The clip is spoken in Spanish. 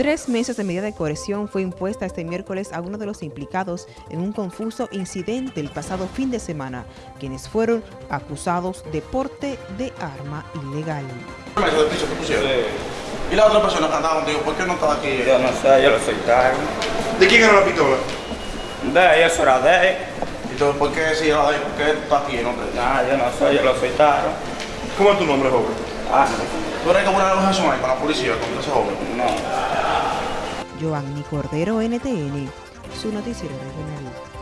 Tres meses de medida de coerción fue impuesta este miércoles a uno de los implicados en un confuso incidente el pasado fin de semana, quienes fueron acusados de porte de arma ilegal. ¿Y la otra persona que andaba contigo, por qué no estaba aquí? Yo no sé, yo lo soltaron. ¿De quién era la pistola? De ella, eso era de él. Entonces, ¿por qué si era de él? ¿Por qué tú estás aquí? No te... Nah, yo no sé, yo lo soltaron. ¿Cómo es tu nombre, joven? Ah, ¿Tú eres como una negociación ahí con la policía, con ese joven? no. Giovanni Cordero, NTN, su noticiero regional.